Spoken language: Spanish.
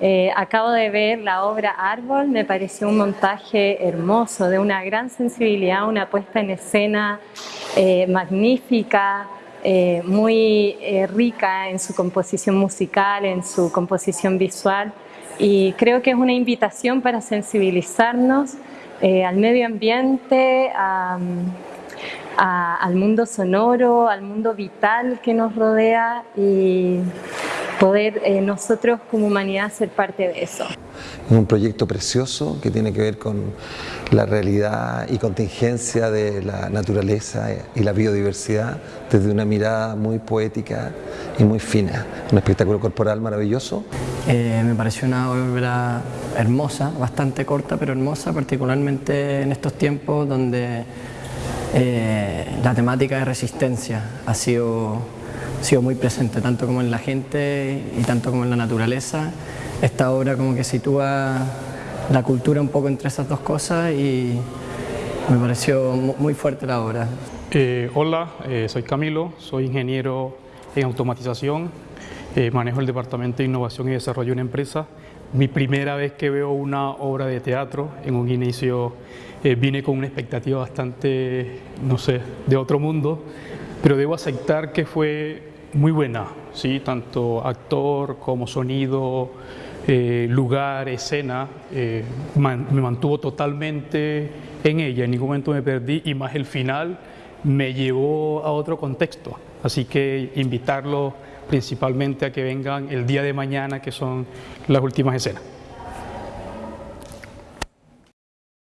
Eh, acabo de ver la obra Árbol, me pareció un montaje hermoso, de una gran sensibilidad, una puesta en escena eh, magnífica, eh, muy rica en su composición musical, en su composición visual. Y creo que es una invitación para sensibilizarnos al medio ambiente, al mundo sonoro, al mundo vital que nos rodea y poder eh, nosotros como humanidad ser parte de eso. Es un proyecto precioso que tiene que ver con la realidad y contingencia de la naturaleza y la biodiversidad desde una mirada muy poética y muy fina. Un espectáculo corporal maravilloso. Eh, me pareció una obra hermosa, bastante corta pero hermosa, particularmente en estos tiempos donde eh, la temática de resistencia ha sido sido muy presente, tanto como en la gente y tanto como en la naturaleza. Esta obra como que sitúa la cultura un poco entre esas dos cosas y me pareció muy fuerte la obra. Eh, hola, eh, soy Camilo, soy ingeniero en automatización, eh, manejo el departamento de innovación y desarrollo de una empresa. Mi primera vez que veo una obra de teatro, en un inicio vine con una expectativa bastante, no sé, de otro mundo, pero debo aceptar que fue muy buena, ¿sí? tanto actor como sonido, eh, lugar, escena, eh, me mantuvo totalmente en ella, en ningún momento me perdí y más el final me llevó a otro contexto, así que invitarlo principalmente a que vengan el día de mañana que son las últimas escenas.